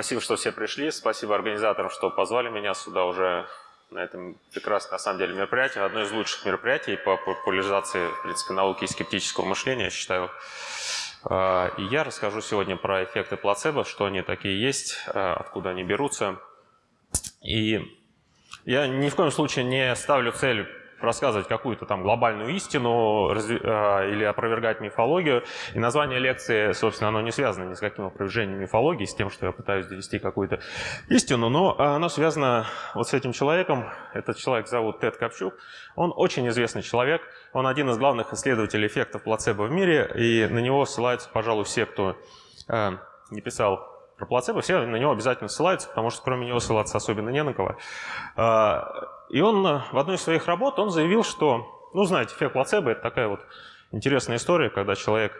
Спасибо, что все пришли. Спасибо организаторам, что позвали меня сюда уже на этом прекрасном, на самом деле, мероприятии. Одно из лучших мероприятий по популяризации, в принципе, науки и скептического мышления, я считаю. А, и я расскажу сегодня про эффекты плацебо, что они такие есть, а, откуда они берутся. И я ни в коем случае не ставлю цель рассказывать какую-то там глобальную истину а, или опровергать мифологию. И название лекции, собственно, оно не связано ни с каким опровержением мифологии, с тем, что я пытаюсь довести какую-то истину, но оно связано вот с этим человеком. Этот человек зовут Тед Копчук. Он очень известный человек. Он один из главных исследователей эффектов плацебо в мире, и на него ссылаются, пожалуй, все, кто э, не писал про плацебо, все на него обязательно ссылаются, потому что кроме него ссылаться особенно не на кого. А, и он э, в одной из своих работ он заявил, что, ну, знаете, эффект плацебо – это такая вот интересная история, когда человек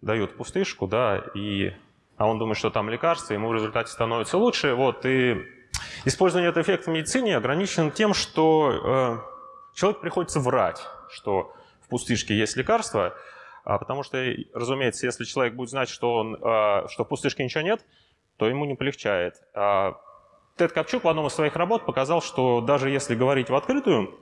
дают пустышку, да, и, а он думает, что там лекарство, ему в результате становится лучше. Вот, и использование этого эффекта в медицине ограничено тем, что э, человек приходится врать, что в пустышке есть лекарство, а потому что, разумеется, если человек будет знать, что, он, э, что в пустышке ничего нет, то ему не полегчает. А Тед Копчук в одном из своих работ показал, что даже если говорить в открытую,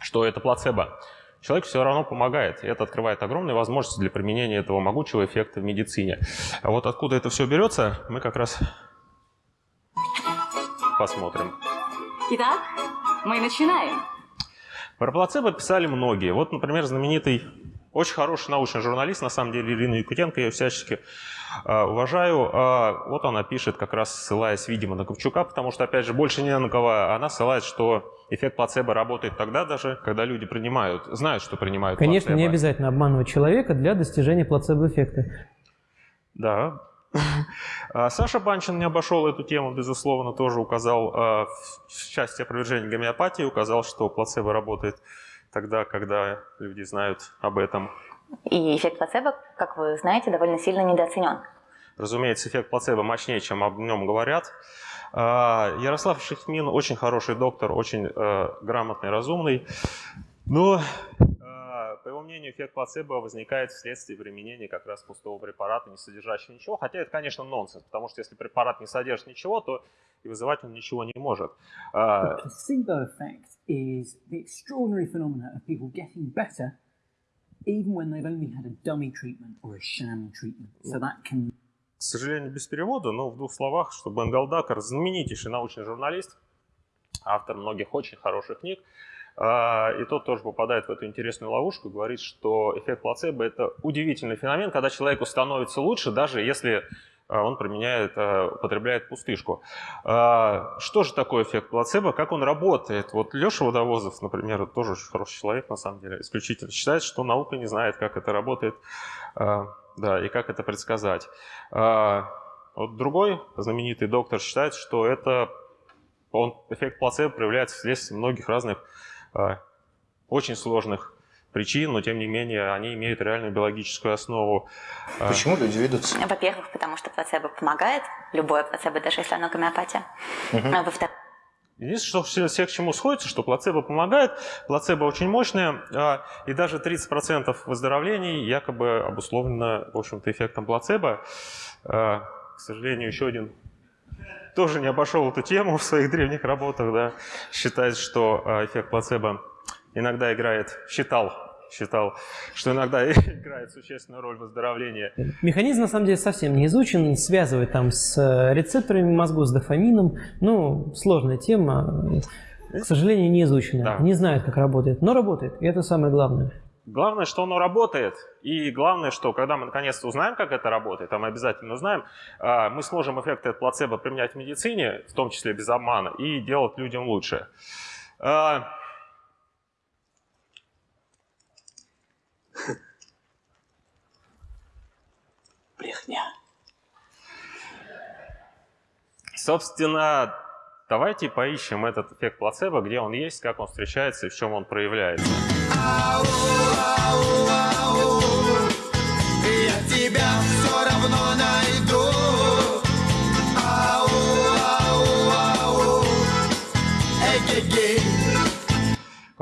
что это плацебо, человек все равно помогает. И это открывает огромные возможности для применения этого могучего эффекта в медицине. А вот откуда это все берется, мы как раз посмотрим. Итак, мы начинаем. Про плацебо писали многие. Вот, например, знаменитый, очень хороший научный журналист, на самом деле, Ирина Якутенко, я всячески а, уважаю. А, вот она пишет, как раз ссылаясь, видимо, на Ковчука, потому что, опять же, больше не на кого. Она ссылает, что эффект плацебо работает тогда даже, когда люди принимают, знают, что принимают Конечно, плацебо. не обязательно обманывать человека для достижения плацебо-эффекта. Да. А, Саша Банчин не обошел эту тему, безусловно, тоже указал в части опровержения гомеопатии, указал, что плацебо работает тогда, когда люди знают об этом. И эффект плацебо, как вы знаете, довольно сильно недооценен. Разумеется, эффект плацебо мощнее, чем об нем говорят. А, Ярослав Шихмин очень хороший доктор, очень э, грамотный, разумный. Но, э, по его мнению, эффект плацебо возникает вследствие применения как раз пустого препарата, не содержащего ничего. Хотя это, конечно, нонсенс, потому что если препарат не содержит ничего, то и вызывать он ничего не может. The placebo effect is the extraordinary phenomena of people getting better even when they've only had a dummy treatment or a sham treatment. So that can... К сожалению, без перевода, но в двух словах, что Бен Галдакер знаменитейший научный журналист, автор многих очень хороших книг, а, и тот тоже попадает в эту интересную ловушку, говорит, что эффект плацебо – это удивительный феномен, когда человеку становится лучше, даже если а, он применяет, а, употребляет пустышку. А, что же такое эффект плацебо? Как он работает? Вот Леша Водовозов, например, тоже очень хороший человек, на самом деле, исключительно считает, что наука не знает, как это работает, да, и как это предсказать. Вот другой знаменитый доктор считает, что это он, эффект плацебо проявляется вследствие многих разных очень сложных причин, но тем не менее они имеют реальную биологическую основу. А почему люди ведутся? Во-первых, потому что плацебо помогает, любое плацебо, даже если оно гомеопатия. Угу. Во-вторых, Единственное, что все к чему сходится, что плацебо помогает, плацебо очень мощное, а, и даже 30% выздоровлений якобы обусловлено, в общем-то, эффектом плацебо. А, к сожалению, еще один тоже не обошел эту тему в своих древних работах, да, считает, что а, эффект плацебо иногда играет, считал считал, что иногда играет существенную роль в выздоровлении. Механизм, на самом деле, совсем не изучен, связывает там с э, рецепторами мозгу, с дофамином. Ну, сложная тема, к сожалению, не изучена. Да. Не знают, как работает, но работает, и это самое главное. Главное, что оно работает, и главное, что когда мы наконец-то узнаем, как это работает, а мы обязательно узнаем, а, мы сможем эффекты плацебо применять в медицине, в том числе без обмана, и делать людям лучше. А, Брехня. Собственно, давайте поищем этот эффект плацебо, где он есть, как он встречается и в чем он проявляется.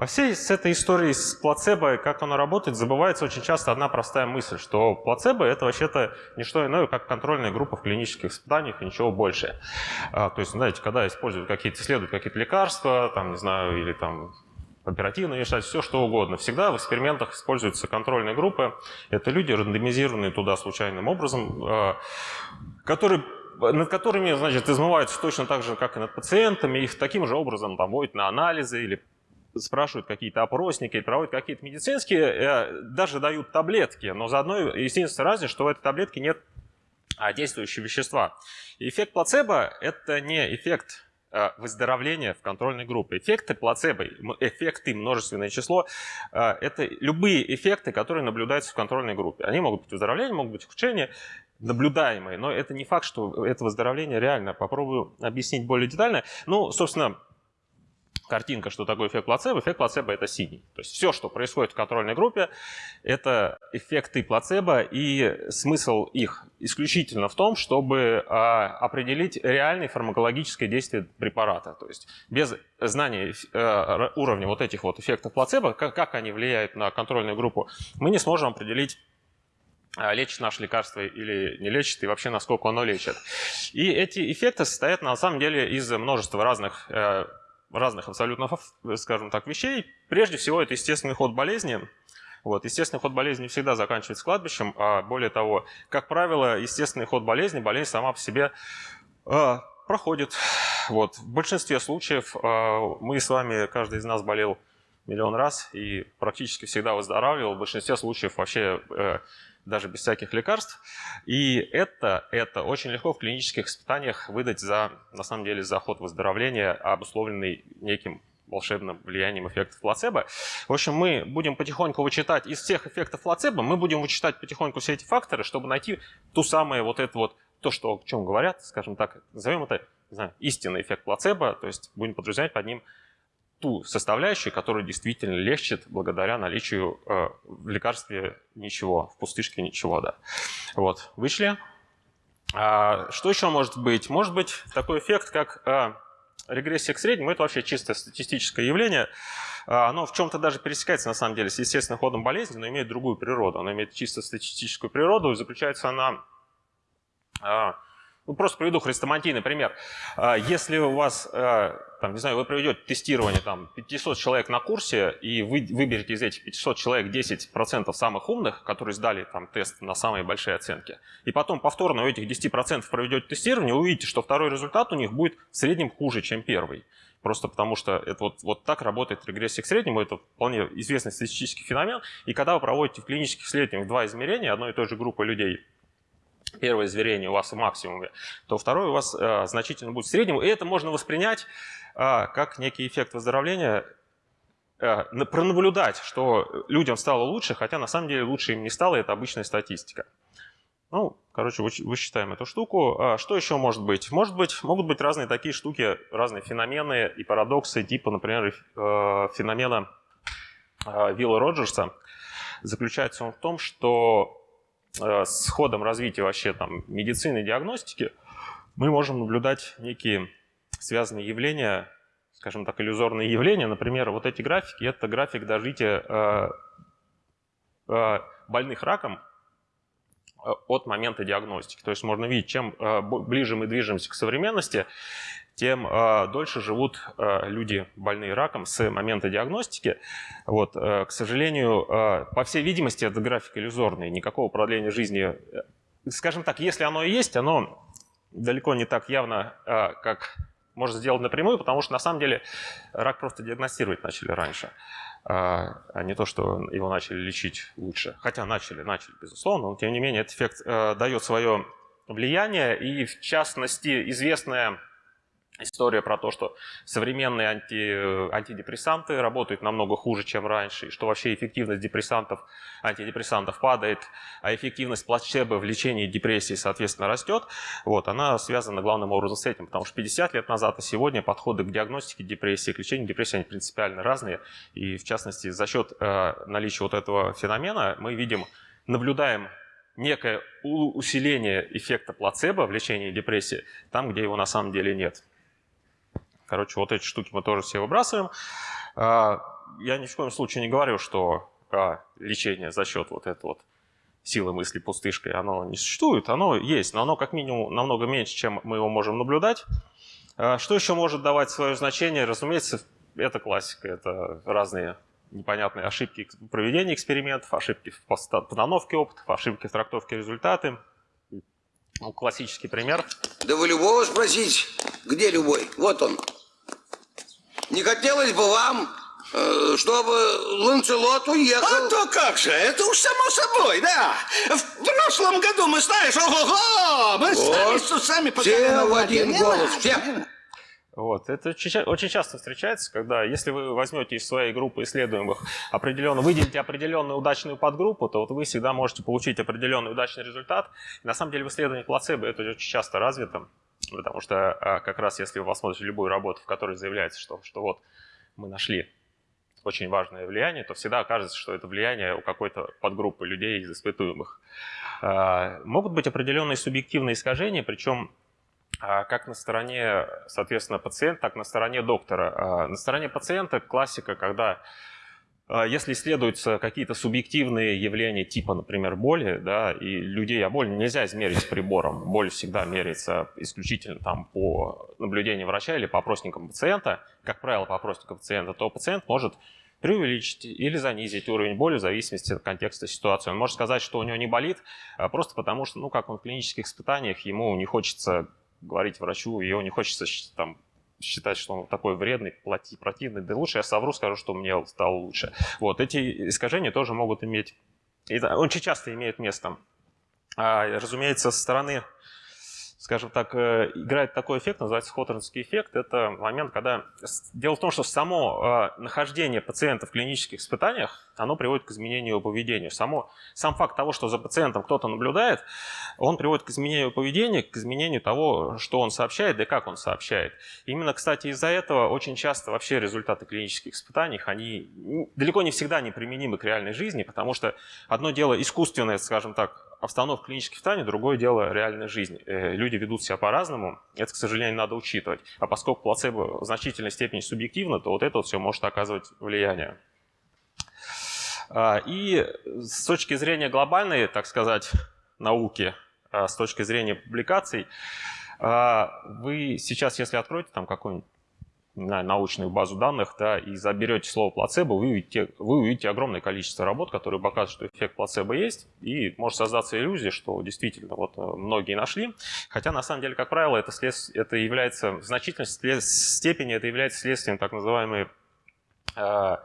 Во всей с этой историей с плацебо, как оно работает, забывается очень часто одна простая мысль, что плацебо это вообще-то не что иное, как контрольная группа в клинических испытаниях и ничего больше. А, то есть, знаете, когда используют какие-то, исследуют какие-то лекарства, там, не знаю, или там оперативно решать, все что угодно. Всегда в экспериментах используются контрольные группы. Это люди, рандомизированные туда случайным образом, а, которые над которыми, значит, измываются точно так же, как и над пациентами, их таким же образом там вводят на анализы или спрашивают какие-то опросники, проводят какие-то медицинские, э, даже дают таблетки, но заодно единственная разница, что в этой таблетке нет а, действующего вещества. Эффект плацебо – это не эффект выздоровления в контрольной группе. Эффекты плацебо, эффекты множественное число э, – это любые эффекты, которые наблюдаются в контрольной группе. Они могут быть выздоровление, могут быть ухудшение, наблюдаемые, но это не факт, что это выздоровление реально. Попробую объяснить более детально. Ну, собственно, картинка, что такое эффект плацебо. Эффект плацебо – это синий. То есть все, что происходит в контрольной группе, это эффекты плацебо, и смысл их исключительно в том, чтобы а, определить реальное фармакологическое действие препарата. То есть без знания э, уровня вот этих вот эффектов плацебо, как, как они влияют на контрольную группу, мы не сможем определить а, лечит наше лекарство или не лечит, и вообще насколько оно лечит. И эти эффекты состоят на самом деле из множества разных э, разных абсолютно, скажем так, вещей. Прежде всего, это естественный ход болезни. Вот, естественный ход болезни всегда заканчивается кладбищем, а более того, как правило, естественный ход болезни, болезнь сама по себе э, проходит. Вот. В большинстве случаев э, мы с вами, каждый из нас болел миллион раз и практически всегда выздоравливал. В большинстве случаев вообще э, даже без всяких лекарств. И это, это очень легко в клинических испытаниях выдать за, на самом деле, за ход выздоровления, обусловленный неким волшебным влиянием эффектов плацебо. В общем, мы будем потихоньку вычитать из всех эффектов плацебо, мы будем вычитать потихоньку все эти факторы, чтобы найти ту самую вот это вот, то, что, о чем говорят, скажем так, назовем это, не знаю, истинный эффект плацебо, то есть будем подразумевать под ним ту составляющую, которая действительно лечит благодаря наличию э, в лекарстве ничего, в пустышке ничего, да. Вот, вышли. А, что еще может быть? Может быть такой эффект, как э, регрессия к среднему, это вообще чисто статистическое явление. А, оно в чем-то даже пересекается, на самом деле, с естественным ходом болезни, но имеет другую природу. Оно имеет чисто статистическую природу, и заключается она... Ну, просто приведу хрестоматийный пример. А, если у вас, а, там, не знаю, вы проведете тестирование там, 500 человек на курсе, и вы выберете из этих 500 человек 10% самых умных, которые сдали там, тест на самые большие оценки, и потом повторно у этих 10% проведете тестирование, увидите, что второй результат у них будет в среднем хуже, чем первый. Просто потому что это вот, вот так работает регрессия к среднему, это вполне известный статистический феномен. И когда вы проводите в клинических исследованиях два измерения одной и той же группы людей, первое измерение у вас в максимуме, то второе у вас э, значительно будет в среднем. И это можно воспринять э, как некий эффект выздоровления, э, пронаблюдать, что людям стало лучше, хотя на самом деле лучше им не стало, это обычная статистика. Ну, короче, высчитаем эту штуку. А что еще может быть? Может быть, могут быть разные такие штуки, разные феномены и парадоксы, типа, например, э, феномена э, Вилла Роджерса. Заключается он в том, что Э, с ходом развития вообще там медицины и диагностики мы можем наблюдать некие связанные явления, скажем так, иллюзорные явления. Например, вот эти графики – это график дожития э, э, больных раком от момента диагностики. То есть можно видеть, чем ближе мы движемся к современности, тем э, дольше живут э, люди, больные раком, с момента диагностики. Вот, э, к сожалению, э, по всей видимости, это график иллюзорный, никакого продления жизни. Скажем так, если оно и есть, оно далеко не так явно, э, как можно сделать напрямую, потому что на самом деле рак просто диагностировать начали раньше, а не то, что его начали лечить лучше. Хотя начали, начали, безусловно, но тем не менее этот эффект э, дает свое влияние, и в частности известная история про то, что современные анти, антидепрессанты работают намного хуже, чем раньше, и что вообще эффективность депрессантов, антидепрессантов падает, а эффективность плацебо в лечении депрессии, соответственно, растет, вот, она связана главным образом с этим, потому что 50 лет назад и сегодня подходы к диагностике депрессии, к лечению депрессии, они принципиально разные, и в частности за счет э, наличия вот этого феномена мы видим, наблюдаем некое усиление эффекта плацебо в лечении депрессии там, где его на самом деле нет. Короче, вот эти штуки мы тоже все выбрасываем. А, я ни в коем случае не говорю, что а, лечение за счет вот этой вот силы мысли пустышкой, оно не существует, оно есть, но оно как минимум намного меньше, чем мы его можем наблюдать. А, что еще может давать свое значение? Разумеется, это классика, это разные непонятные ошибки в проведении экспериментов, ошибки в постановке опытов, ошибки в трактовке результаты. Ну, классический пример. Да вы любого спросить, где любой? Вот он. Не хотелось бы вам, э, чтобы Ланцелот уехал? А то как же, это уж само собой, да. В прошлом году мы, знаешь, ого-го, мы сами с усами Все в один голос, все. Вот. Это очень часто встречается, когда если вы возьмете из своей группы исследуемых определенно, выделите определенную удачную подгруппу, то вот вы всегда можете получить определенный удачный результат. И на самом деле в исследовании плацебо это очень часто развито, потому что а, как раз если вы посмотрите любую работу, в которой заявляется, что, что вот мы нашли очень важное влияние, то всегда окажется, что это влияние у какой-то подгруппы людей из испытуемых. А, могут быть определенные субъективные искажения, причем а как на стороне, соответственно, пациента, так на стороне доктора. На стороне пациента классика, когда если исследуются какие-то субъективные явления типа, например, боли, да, и людей, а боль нельзя измерить прибором, боль всегда меряется исключительно там по наблюдению врача или по опросникам пациента, как правило, по опросникам пациента, то пациент может преувеличить или занизить уровень боли в зависимости от контекста ситуации. Он может сказать, что у него не болит, просто потому что, ну, как он в клинических испытаниях, ему не хочется говорить врачу, его не хочется там, считать, что он такой вредный, плати, противный, да лучше я совру, скажу, что мне стало лучше. Вот, эти искажения тоже могут иметь, и очень часто имеют место. А, разумеется, со стороны скажем так, э, играет такой эффект, называется Хоторнский эффект. Это момент, когда... Дело в том, что само э, нахождение пациента в клинических испытаниях, оно приводит к изменению поведения. Само, сам факт того, что за пациентом кто-то наблюдает, он приводит к изменению поведения, к изменению того, что он сообщает, да и как он сообщает. Именно, кстати, из-за этого очень часто вообще результаты клинических испытаний, они далеко не всегда неприменимы к реальной жизни, потому что одно дело искусственное, скажем так, обстановка клинических испытаний, другое дело реальная жизнь. Э, люди ведут себя по-разному, это, к сожалению, надо учитывать. А поскольку плацебо в значительной степени субъективно, то вот это вот все может оказывать влияние. А, и с точки зрения глобальной, так сказать, науки, а, с точки зрения публикаций, а, вы сейчас, если откроете там какой-нибудь на научную базу данных, да, и заберете слово плацебо, вы увидите, вы увидите огромное количество работ, которые показывают, что эффект плацебо есть, и может создаться иллюзия, что действительно вот э, многие нашли. Хотя на самом деле, как правило, это, след... это является в значительной степени это является следствием так называемой э,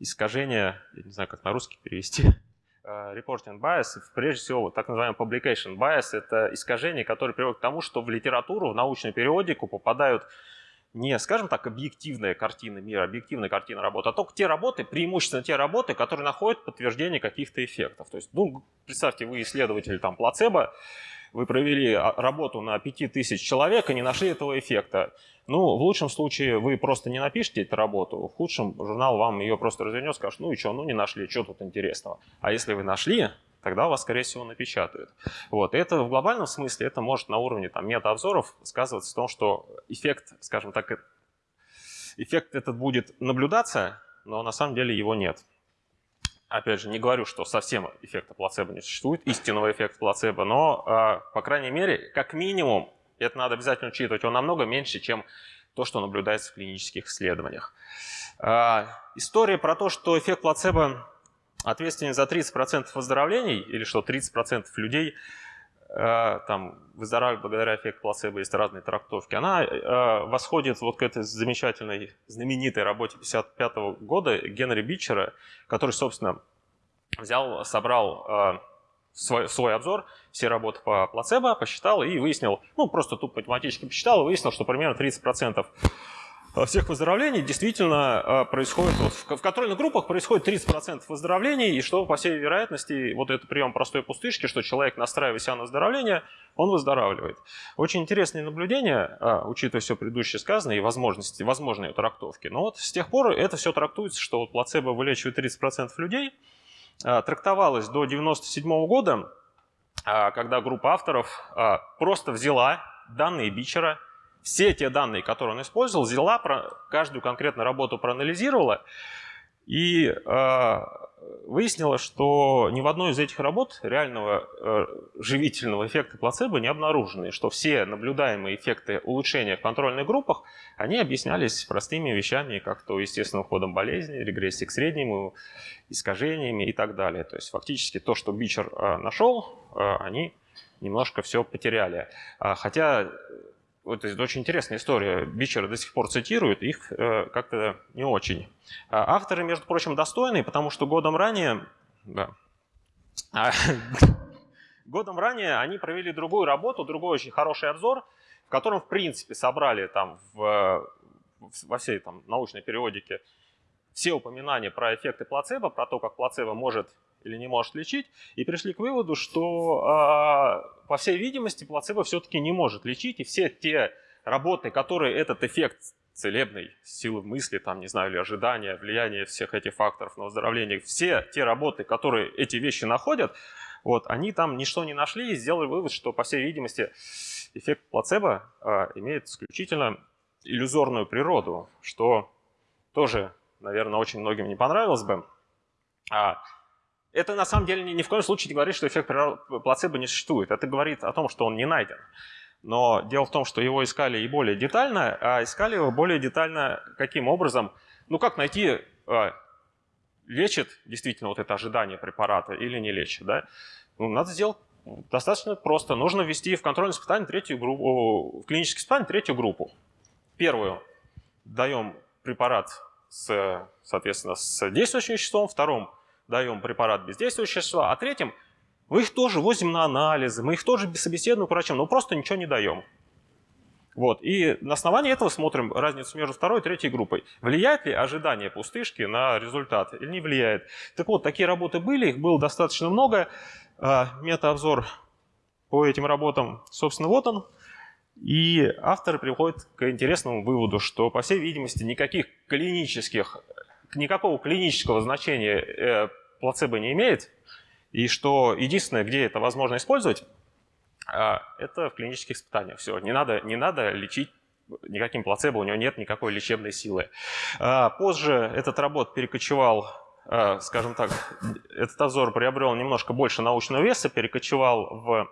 искажения, я не знаю, как на русский перевести, э, reporting bias, прежде всего, так называемый publication bias, это искажение, которое приводит к тому, что в литературу, в научную периодику попадают не, скажем так, объективная картина мира, объективная картина работы, а только те работы, преимущественно те работы, которые находят подтверждение каких-то эффектов. То есть, ну, представьте, вы исследователь там плацебо, вы провели а, работу на 5000 человек и не нашли этого эффекта. Ну, в лучшем случае вы просто не напишите эту работу, в худшем журнал вам ее просто развернет, скажет, ну и что, ну не нашли, что тут интересного. А если вы нашли, тогда вас, скорее всего, напечатают. Вот. И это в глобальном смысле, это может на уровне там, мета-обзоров сказываться в том, что эффект, скажем так, эффект этот будет наблюдаться, но на самом деле его нет. Опять же, не говорю, что совсем эффекта плацебо не существует, истинного эффекта плацебо, но, а, по крайней мере, как минимум, это надо обязательно учитывать, он намного меньше, чем то, что наблюдается в клинических исследованиях. А, история про то, что эффект плацебо ответственен за 30% выздоровлений, или что 30% людей э, там, выздоравливают благодаря эффекту плацебо, есть разные трактовки, она э, восходит вот к этой замечательной, знаменитой работе 55 -го года Генри Бичера, который, собственно, взял, собрал э, свой, свой обзор, все работы по плацебо, посчитал и выяснил, ну, просто тут математически посчитал и выяснил, что примерно 30% Э, всех выздоровлений действительно э, происходит, вот, в контрольных группах происходит 30% выздоровлений, и что, по всей вероятности, вот этот прием простой пустышки, что человек, настраивая себя на выздоровление, он выздоравливает. Очень интересные наблюдения, а, учитывая все предыдущее сказанное и возможности, возможные трактовки. Но вот с тех пор это все трактуется, что вот плацебо вылечивает 30% людей. Трактовалось до 1997 года, а, когда группа авторов просто взяла данные Бичера, все те данные, которые он использовал, взяла, про каждую конкретную работу проанализировала И э, выяснилось, что ни в одной из этих работ реального э, живительного эффекта плацебо не обнаружено, и что все наблюдаемые эффекты улучшения в контрольных группах, они объяснялись простыми вещами, как то естественным ходом болезни, регрессией к среднему, искажениями и так далее. То есть фактически то, что Бичер э, нашел, э, они немножко все потеряли. А, хотя вот это очень интересная история. Бичера до сих пор цитируют, их э, как-то не очень. А авторы, между прочим, достойные, потому что годом ранее, да, а, годом ранее они провели другую работу, другой очень хороший обзор, в котором, в принципе, собрали там в, во всей там, научной периодике все упоминания про эффекты плацебо, про то, как плацебо может или не может лечить, и пришли к выводу, что, э, по всей видимости, плацебо все-таки не может лечить, и все те работы, которые этот эффект целебной силы мысли, там, не знаю, или ожидания, влияния всех этих факторов на выздоровление, все те работы, которые эти вещи находят, вот, они там ничто не нашли и сделали вывод, что, по всей видимости, эффект плацебо э, имеет исключительно иллюзорную природу, что тоже, наверное, очень многим не понравилось бы. А это на самом деле ни, в коем случае не говорит, что эффект плацебо не существует. Это говорит о том, что он не найден. Но дело в том, что его искали и более детально, а искали его более детально каким образом? Ну как найти, э, лечит действительно вот это ожидание препарата или не лечит, да? Ну, надо сделать достаточно просто. Нужно ввести в контрольное испытание третью группу, в клиническое испытание третью группу. Первую даем препарат с, соответственно, с действующим веществом, втором даем препарат бездействующего вещества, а третьим мы их тоже возим на анализы, мы их тоже собеседуем к врачам, но просто ничего не даем. Вот. И на основании этого смотрим разницу между второй и третьей группой. Влияет ли ожидание пустышки на результат или не влияет? Так вот, такие работы были, их было достаточно много. А, метаобзор по этим работам, собственно, вот он. И авторы приходят к интересному выводу, что, по всей видимости, никаких клинических никакого клинического значения э, плацебо не имеет, и что единственное, где это возможно использовать, э, это в клинических испытаниях. Все, не надо, не надо лечить никаким плацебо, у него нет никакой лечебной силы. Э, позже этот работ перекочевал, э, скажем так, этот обзор приобрел немножко больше научного веса, перекочевал в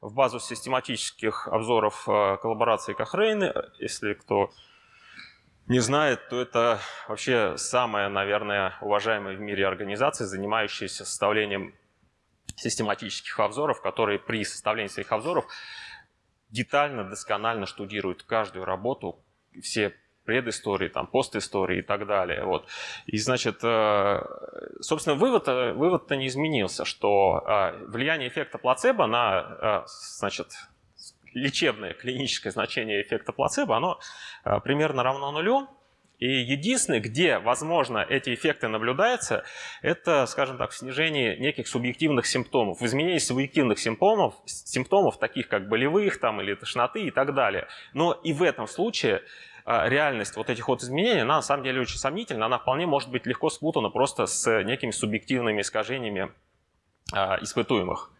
в базу систематических обзоров коллаборации Кохрейн, если кто не знает, то это вообще самая, наверное, уважаемая в мире организация, занимающаяся составлением систематических обзоров, которые при составлении своих обзоров детально, досконально штудируют каждую работу, все предыстории, там, постистории и так далее. Вот. И, значит, э, собственно, вывод, вывод-то не изменился, что э, влияние эффекта плацебо на, э, значит, лечебное клиническое значение эффекта плацебо, оно э, примерно равно нулю. И единственное, где, возможно, эти эффекты наблюдаются, это, скажем так, в снижении неких субъективных симптомов, в изменении субъективных симптомов, симптомов таких как болевых там, или тошноты и так далее. Но и в этом случае э, реальность вот этих вот изменений, она на самом деле очень сомнительна, она вполне может быть легко спутана просто с некими субъективными искажениями э, испытуемых.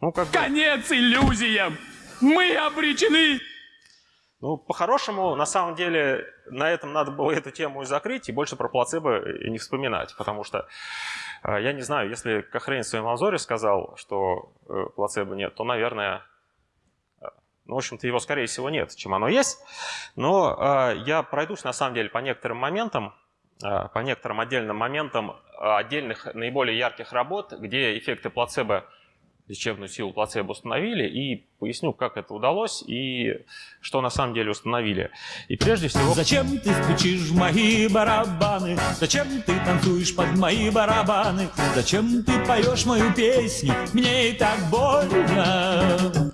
Ну, как бы... Конец иллюзиям! Мы обречены! Ну, по-хорошему, на самом деле, на этом надо было эту тему и закрыть, и больше про плацебо и не вспоминать, потому что, э, я не знаю, если Кохрейн в своем обзоре сказал, что э, плацебо нет, то, наверное, э, ну, в общем-то, его, скорее всего, нет, чем оно есть. Но э, я пройдусь, на самом деле, по некоторым моментам, э, по некоторым отдельным моментам отдельных наиболее ярких работ, где эффекты плацебо лечебную силу плацебо установили, и поясню, как это удалось и что на самом деле установили. И прежде всего... Зачем ты стучишь в мои барабаны? Зачем ты танцуешь под мои барабаны? Зачем ты поешь мою песню? Мне и так больно.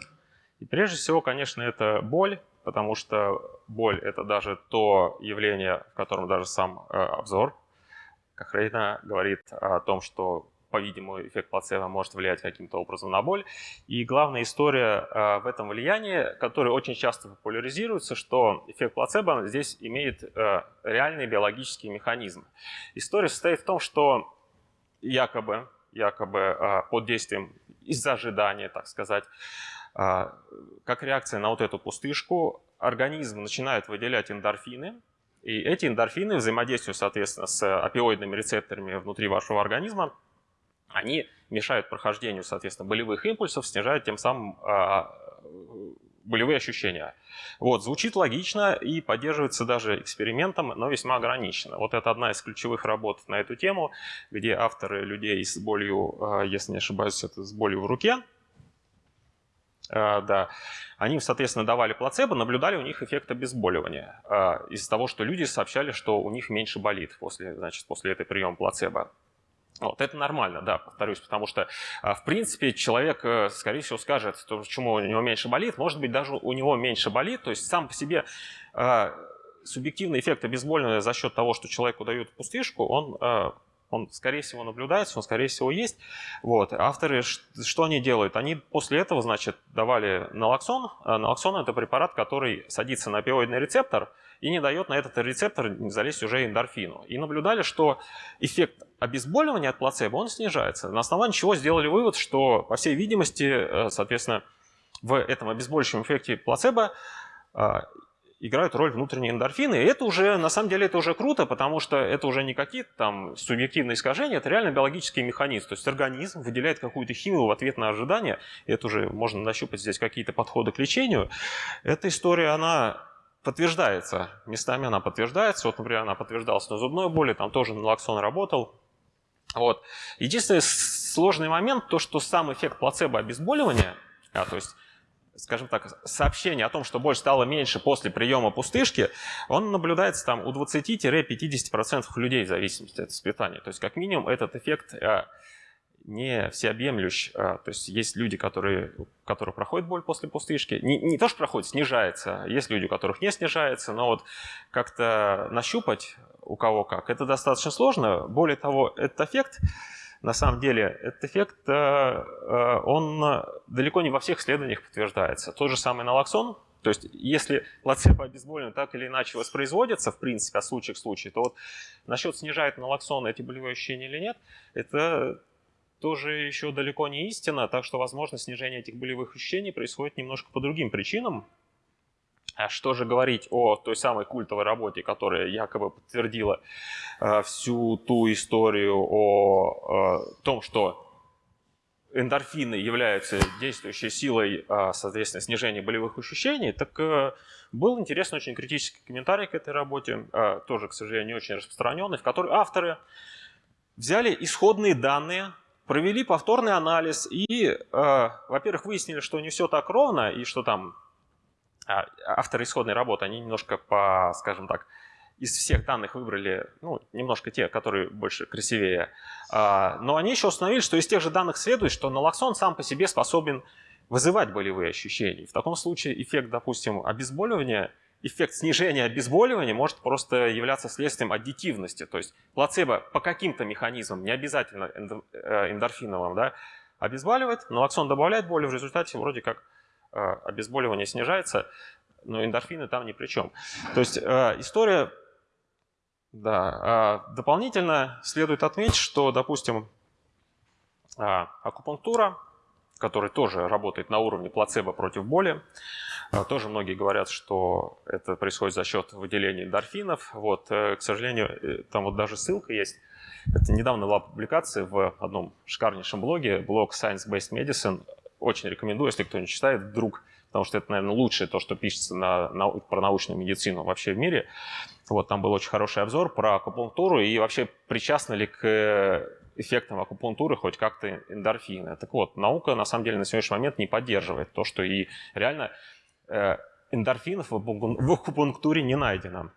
И прежде всего, конечно, это боль, потому что боль – это даже то явление, в котором даже сам э, обзор Кахрейна говорит о том, что по-видимому, эффект плацебо может влиять каким-то образом на боль. И главная история э, в этом влиянии, которая очень часто популяризируется, что эффект плацебо здесь имеет э, реальный биологический механизм. История состоит в том, что якобы, якобы э, под действием из-за ожидания, так сказать, как реакция на вот эту пустышку, организм начинает выделять эндорфины, И эти эндорфины взаимодействуют, соответственно, с опиоидными рецепторами внутри вашего организма. Они мешают прохождению, соответственно, болевых импульсов, снижают тем самым а, болевые ощущения. Вот, звучит логично и поддерживается даже экспериментом, но весьма ограничено. Вот это одна из ключевых работ на эту тему, где авторы людей с болью, а, если не ошибаюсь, это с болью в руке, а, да, они, соответственно, давали плацебо, наблюдали у них эффект обезболивания из-за того, что люди сообщали, что у них меньше болит после, значит, после этой приема плацебо. Вот, это нормально, да, повторюсь, потому что, а, в принципе, человек, э, скорее всего, скажет, что, почему у него меньше болит, может быть, даже у него меньше болит, то есть сам по себе э, субъективный эффект обезболивания за счет того, что человеку дают пустышку, он э, он, скорее всего, наблюдается, он, скорее всего, есть. Вот. Авторы, что они делают? Они после этого, значит, давали налоксон. Налоксон – это препарат, который садится на опиоидный рецептор и не дает на этот рецептор залезть уже эндорфину. И наблюдали, что эффект обезболивания от плацебо, он снижается. На основании чего сделали вывод, что, по всей видимости, э, соответственно, в этом обезболивающем эффекте плацебо э, играют роль внутренние эндорфины. И это уже, на самом деле, это уже круто, потому что это уже не какие-то там субъективные искажения, это реально биологический механизм. То есть организм выделяет какую-то химию в ответ на ожидание. Это уже можно нащупать здесь какие-то подходы к лечению. Эта история, она подтверждается. Местами она подтверждается. Вот, например, она подтверждалась на зубной боли, там тоже налоксон работал. Вот. Единственный сложный момент, то, что сам эффект плацебо обезболивания, а, то есть скажем так, сообщение о том, что боль стала меньше после приема пустышки, он наблюдается там у 20-50% людей в зависимости от воспитания. То есть как минимум этот эффект а, не всеобъемлющ. А, то есть есть люди, которые, которые проходят боль после пустышки. Не, не то, что проходит, снижается. Есть люди, у которых не снижается, но вот как-то нащупать у кого как, это достаточно сложно. Более того, этот эффект на самом деле этот эффект, э, э, он далеко не во всех исследованиях подтверждается. Тот же самый налоксон, то есть если плацебо обезболивание так или иначе воспроизводится, в принципе, от случая к случаю, то вот насчет снижает налоксон эти болевые ощущения или нет, это тоже еще далеко не истина, так что, возможно, снижение этих болевых ощущений происходит немножко по другим причинам, а что же говорить о той самой культовой работе, которая якобы подтвердила э, всю ту историю о э, том, что эндорфины являются действующей силой, э, соответственно, снижения болевых ощущений, так э, был интересный очень критический комментарий к этой работе, э, тоже, к сожалению, не очень распространенный, в которой авторы взяли исходные данные, провели повторный анализ и, э, во-первых, выяснили, что не все так ровно и что там а, авторы исходной работы, они немножко по, скажем так, из всех данных выбрали, ну, немножко те, которые больше красивее. А, но они еще установили, что из тех же данных следует, что налоксон сам по себе способен вызывать болевые ощущения. В таком случае эффект, допустим, обезболивания, эффект снижения обезболивания может просто являться следствием аддитивности. То есть плацебо по каким-то механизмам, не обязательно э, эндорфиновым, да, обезболивает, налоксон добавляет боли, в результате вроде как Э, обезболивание снижается, но эндорфины там ни при чем. То есть э, история, да, дополнительно следует отметить, что, допустим, акупунктура, которая тоже работает на уровне плацебо против боли, тоже многие говорят, что это происходит за счет выделения эндорфинов. Вот, э, к сожалению, там вот даже ссылка есть. Это недавно была публикация в одном шикарнейшем блоге, блог Science Based Medicine очень рекомендую, если кто не читает, вдруг, потому что это, наверное, лучшее то, что пишется на, на, про научную медицину вообще в мире. Вот там был очень хороший обзор про акупунктуру и вообще причастны ли к эффектам акупунктуры хоть как-то эндорфины. Так вот, наука на самом деле на сегодняшний момент не поддерживает то, что и реально э, эндорфинов в акупунктуре не найдено.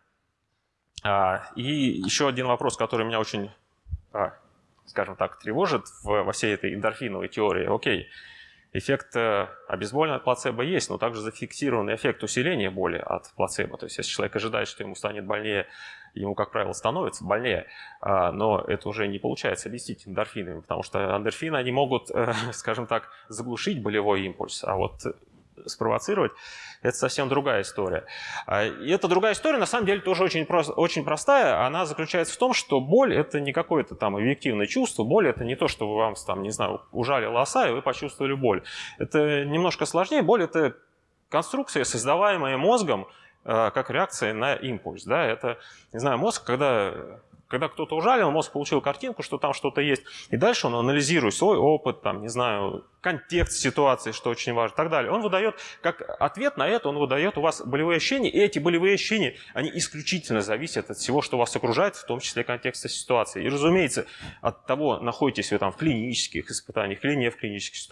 А, и еще один вопрос, который меня очень, а, скажем так, тревожит во всей этой эндорфиновой теории. Окей, Эффект э, обезболивания от плацебо есть, но также зафиксированный эффект усиления боли от плацебо. То есть если человек ожидает, что ему станет больнее, ему, как правило, становится больнее, а, но это уже не получается объяснить эндорфинами, потому что эндорфины, они могут, э, скажем так, заглушить болевой импульс, а вот спровоцировать, это совсем другая история. А, и эта другая история, на самом деле, тоже очень, просто, очень простая. Она заключается в том, что боль – это не какое-то там объективное чувство. Боль – это не то, что вы вам, там, не знаю, ужали лоса, и вы почувствовали боль. Это немножко сложнее. Боль – это конструкция, создаваемая мозгом, как реакция на импульс. Да? Это, не знаю, мозг, когда когда кто-то ужалил, мозг получил картинку, что там что-то есть, и дальше он анализирует свой опыт, там, не знаю, контекст ситуации, что очень важно, и так далее. Он выдает, как ответ на это, он выдает у вас болевые ощущения, и эти болевые ощущения, они исключительно зависят от всего, что вас окружает, в том числе контекста ситуации. И, разумеется, от того, находитесь вы там в клинических испытаниях или не в клинических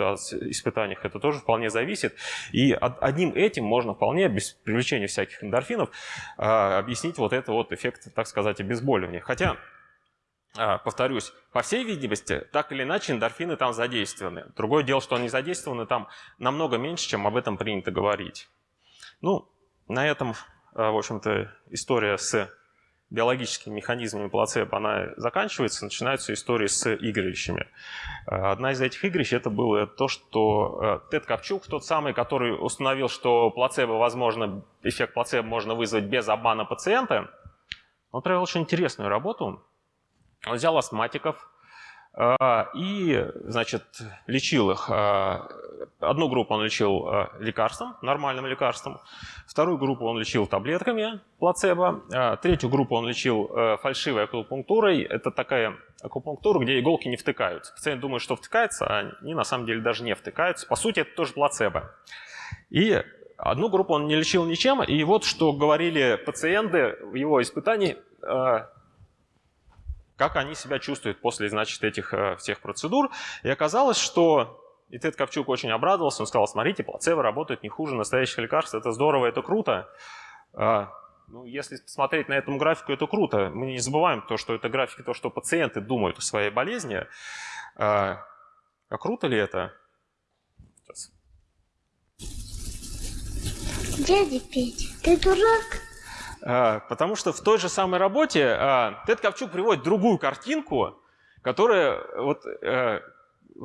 испытаниях, это тоже вполне зависит. И одним этим можно вполне, без привлечения всяких эндорфинов, а, объяснить вот это вот эффект, так сказать, обезболивания. Хотя повторюсь, по всей видимости, так или иначе эндорфины там задействованы. Другое дело, что они задействованы там намного меньше, чем об этом принято говорить. Ну, на этом, а, в общем-то, история с биологическими механизмами плацебо, она заканчивается, начинаются истории с игрищами. А, одна из этих игрищ это было то, что Тед Копчук, тот самый, который установил, что плацебо возможно, эффект плацебо можно вызвать без обмана пациента, он провел очень интересную работу. Он взял астматиков э, и, значит, лечил их. Э, одну группу он лечил э, лекарством, нормальным лекарством. Вторую группу он лечил таблетками плацебо. Третью группу он лечил фальшивой акупунктурой. Это такая акупунктура, где иголки не втыкаются. Пациент думает, что втыкается, а они на самом деле даже не втыкаются. По сути, это тоже плацебо. И одну группу он не лечил ничем. И вот что говорили пациенты в его испытании как они себя чувствуют после, значит, этих э, всех процедур. И оказалось, что и Тед Ковчук очень обрадовался, он сказал, смотрите, плацебо работает не хуже настоящих лекарств, это здорово, это круто. А, ну, если смотреть на эту графику, это круто. Мы не забываем то, что это графики, то, что пациенты думают о своей болезни. А, а круто ли это? Сейчас. Дядя Петя, ты дурак? А, потому что в той же самой работе а, Тед Ковчук приводит другую картинку, которая вот э,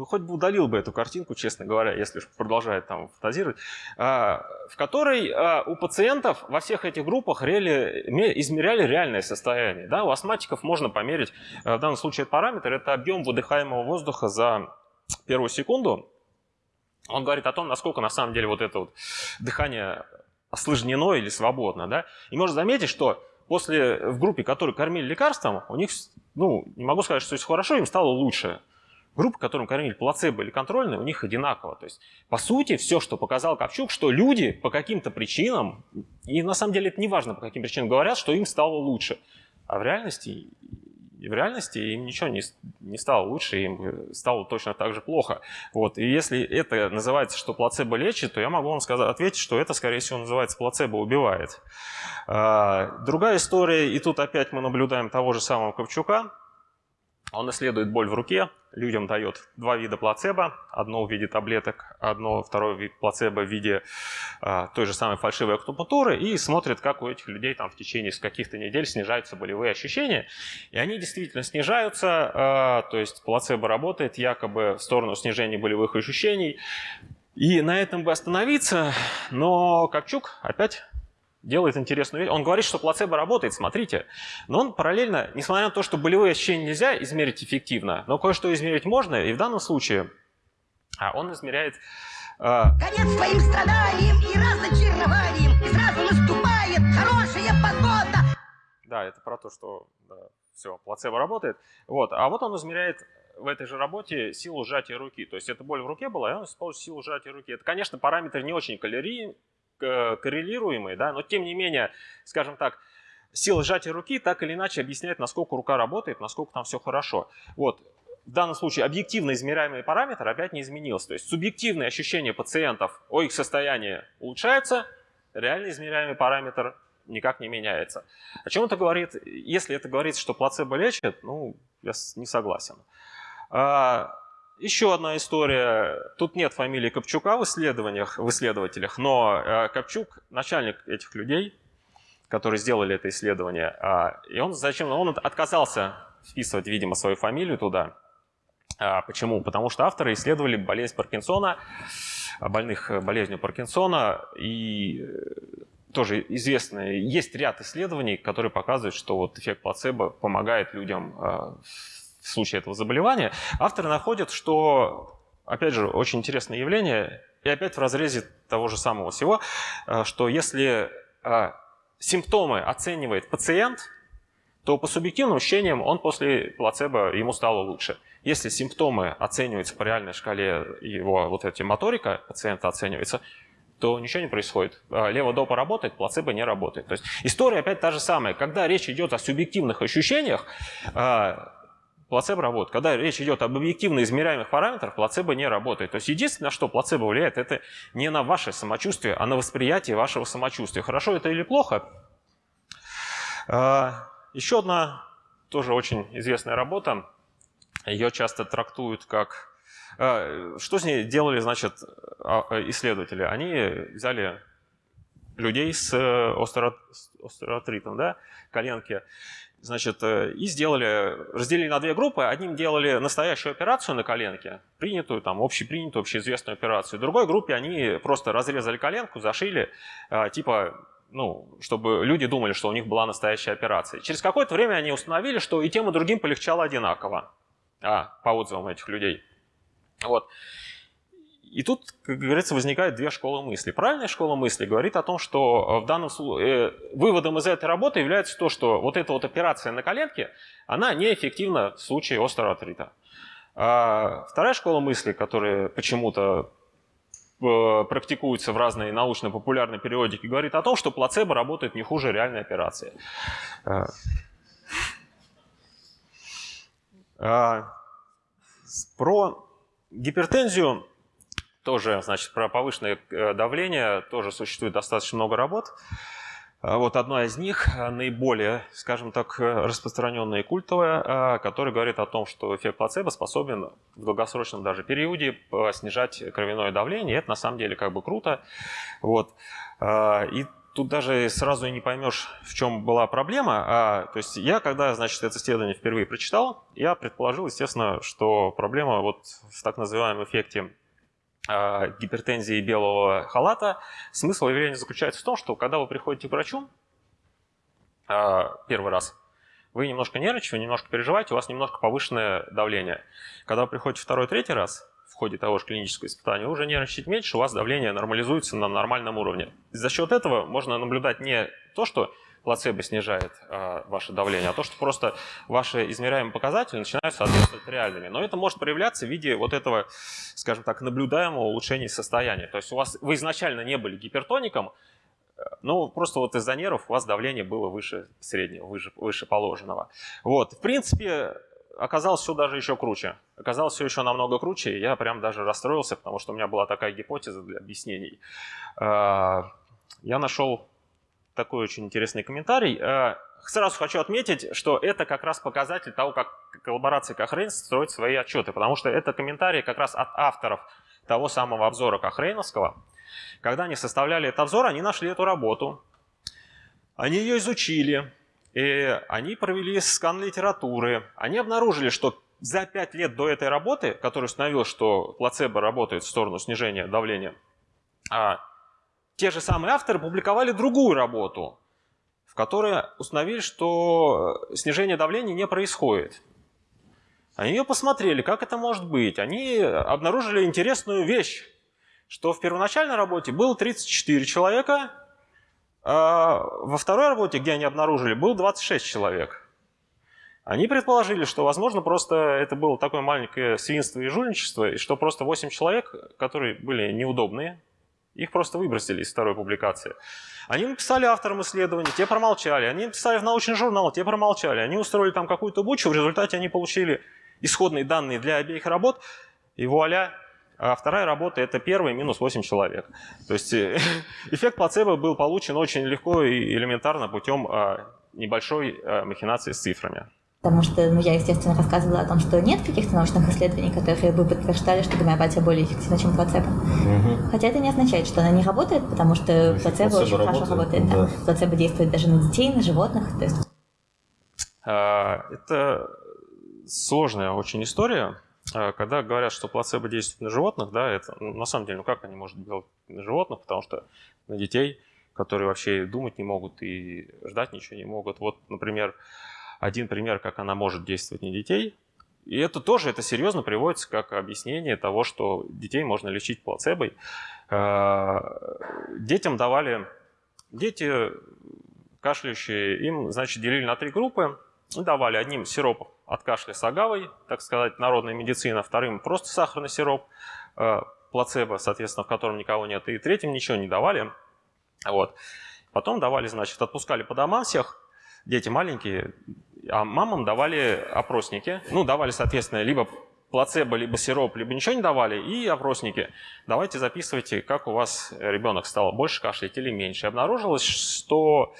хоть бы удалил бы эту картинку, честно говоря, если продолжает там фантазировать, а, в которой у пациентов во всех этих группах реали, измеряли реальное состояние. Да? У астматиков можно померить, в данном случае этот параметр, это объем выдыхаемого воздуха за первую секунду. Он говорит о том, насколько на самом деле вот это вот дыхание осложнено или свободно. Да? И можно заметить, что после, в группе, которые кормили лекарством, у них, ну, не могу сказать, что все хорошо, им стало лучше. Группа, которым кормили плацебо или контрольные, у них одинаково. То есть, по сути, все, что показал Ковчук, что люди по каким-то причинам, и на самом деле это не важно, по каким причинам говорят, что им стало лучше. А в реальности и в реальности им ничего не, не стало лучше, им стало точно так же плохо. Вот. И если это называется, что плацебо лечит, то я могу вам сказать, ответить, что это, скорее всего, называется плацебо убивает. А, другая история, и тут опять мы наблюдаем того же самого Ковчука. Он исследует боль в руке, людям дает два вида плацебо, одно в виде таблеток, одно, второй вид плацебо в виде а, той же самой фальшивой акупунктуры и смотрит, как у этих людей там в течение каких-то недель снижаются болевые ощущения. И они действительно снижаются, а, то есть плацебо работает якобы в сторону снижения болевых ощущений. И на этом бы остановиться, но Копчук опять делает интересную вещь. Он говорит, что плацебо работает, смотрите. Но он параллельно, несмотря на то, что болевые ощущения нельзя измерить эффективно, но кое-что измерить можно, и в данном случае а он измеряет... Э... Конец своим страданиям и разочарованием, и сразу наступает хорошая погода. Да, это про то, что да, все, плацебо работает. Вот. А вот он измеряет в этой же работе силу сжатия руки. То есть это боль в руке была, и он использует силу сжатия руки. Это, конечно, параметр не очень калорий, коррелируемые, да, но тем не менее, скажем так, сила сжатия руки так или иначе объясняет, насколько рука работает, насколько там все хорошо. Вот. В данном случае объективно измеряемый параметр опять не изменился. То есть субъективные ощущения пациентов о их состоянии улучшаются, реально измеряемый параметр никак не меняется. О чем это говорит? Если это говорит, что плацебо лечит, ну, я не согласен. А, еще одна история. Тут нет фамилии Копчука в исследованиях, в исследователях, но э, Копчук начальник этих людей, которые сделали это исследование. А, и он зачем? Он отказался вписывать, видимо, свою фамилию туда. А, почему? Потому что авторы исследовали болезнь Паркинсона, больных болезнью Паркинсона, и э, тоже известно, есть ряд исследований, которые показывают, что вот эффект плацебо помогает людям э, случае этого заболевания, авторы находят, что, опять же, очень интересное явление, и опять в разрезе того же самого всего, э, что если э, симптомы оценивает пациент, то по субъективным ощущениям он после плацебо ему стало лучше. Если симптомы оцениваются по реальной шкале, его вот эти моторика пациента оценивается, то ничего не происходит. А, Лево-допа работает, плацебо не работает. То есть история опять та же самая. Когда речь идет о субъективных ощущениях, плацебо работает. Когда речь идет об объективно измеряемых параметрах, плацебо не работает. То есть единственное, что плацебо влияет, это не на ваше самочувствие, а на восприятие вашего самочувствия. Хорошо это или плохо? А, еще одна тоже очень известная работа. Ее часто трактуют как а, что с ней делали, значит, а, исследователи? Они взяли людей с э, остеоартритом, да, коленки, значит, э, и сделали, разделили на две группы. Одним делали настоящую операцию на коленке, принятую, там, общепринятую, общеизвестную операцию. В другой группе они просто разрезали коленку, зашили, а, типа, ну, чтобы люди думали, что у них была настоящая операция. Через какое-то время они установили, что и тем, и другим полегчало одинаково. А, по отзывам этих людей. Вот. И тут, как говорится, возникает две школы мысли. Правильная школа мысли говорит о том, что э, в данном случае э, выводом из этой работы является то, что вот эта вот операция на коленке, она неэффективна в случае остеоартрита. А вторая школа мысли, которая почему-то э, практикуется в разной научно-популярной периодике, говорит о том, что плацебо работает не хуже реальной операции. А, про гипертензию тоже, значит, про повышенное э, давление тоже существует достаточно много работ. А вот одна из них, э, наиболее, скажем так, распространенная и культовая, э, которая говорит о том, что эффект плацебо способен в долгосрочном даже периоде снижать кровяное давление. Это на самом деле как бы круто. Вот. И тут даже сразу и не поймешь, в чем была проблема. А, то есть я, когда, значит, это исследование впервые прочитал, я предположил, естественно, что проблема вот в так называемом эффекте гипертензии белого халата, смысл явления заключается в том, что когда вы приходите к врачу а, первый раз, вы немножко нервничаете, вы немножко переживаете, у вас немножко повышенное давление. Когда вы приходите второй, третий раз, в ходе того же клинического испытания, вы уже нервничаете меньше, у вас давление нормализуется на нормальном уровне. За счет этого можно наблюдать не то, что плацебо снижает э, ваше давление, а то, что просто ваши измеряемые показатели начинают соответствовать реальными. Но это может проявляться в виде вот этого, скажем так, наблюдаемого улучшения состояния. То есть у вас, вы изначально не были гипертоником, ну, просто вот из-за нервов у вас давление было выше среднего, выше, выше положенного. Вот, в принципе, оказалось все даже еще круче. Оказалось все еще намного круче, и я прям даже расстроился, потому что у меня была такая гипотеза для объяснений. Э, я нашел такой очень интересный комментарий. Э, сразу хочу отметить, что это как раз показатель того, как коллаборация Кохрейн строит свои отчеты, потому что это комментарий как раз от авторов того самого обзора Кохрейновского. Когда они составляли этот обзор, они нашли эту работу, они ее изучили, и они провели скан литературы. Они обнаружили, что за пять лет до этой работы, которая установила, что плацебо работает в сторону снижения давления, а те же самые авторы публиковали другую работу, в которой установили, что э, снижение давления не происходит. Они ее посмотрели, как это может быть. Они обнаружили интересную вещь, что в первоначальной работе было 34 человека, а во второй работе, где они обнаружили, было 26 человек. Они предположили, что, возможно, просто это было такое маленькое свинство и жульничество, и что просто 8 человек, которые были неудобные, их просто выбросили из второй публикации. Они написали авторам исследований, те промолчали. Они написали в научный журнал, те промолчали. Они устроили там какую-то бучу, в результате они получили исходные данные для обеих работ, и вуаля, а вторая работа – это первый минус 8 человек. То есть э, эффект плацебо был получен очень легко и элементарно путем а, небольшой а, махинации с цифрами. Потому что ну, я, естественно, рассказывала о том, что нет каких-то научных исследований, которые бы подтверждали, что гомеопатия более эффективна, чем плацебо. Угу. Хотя это не означает, что она не работает, потому что Значит, плацебо, плацебо очень работает, хорошо работает. Да. Да. Плацебо действует даже на детей, на животных. То есть... а, это сложная очень история. А, когда говорят, что плацебо действует на животных, да, это ну, на самом деле, ну как они могут делать на животных, потому что на детей, которые вообще думать не могут и ждать ничего не могут. Вот, например, один пример, как она может действовать на детей. И это тоже, это серьезно приводится как объяснение того, что детей можно лечить плацебой. Э, детям давали, дети кашляющие, им, значит, делили на три группы давали одним сироп от кашля с агавой, так сказать, народная медицина, вторым просто сахарный сироп, э, плацебо, соответственно, в котором никого нет, и третьим ничего не давали. Вот. Потом давали, значит, отпускали по домам всех, дети маленькие, а мамам давали опросники. Ну, давали, соответственно, либо плацебо, либо сироп, либо ничего не давали, и опросники. Давайте записывайте, как у вас ребенок стал больше кашлять или меньше. Обнаружилось, что,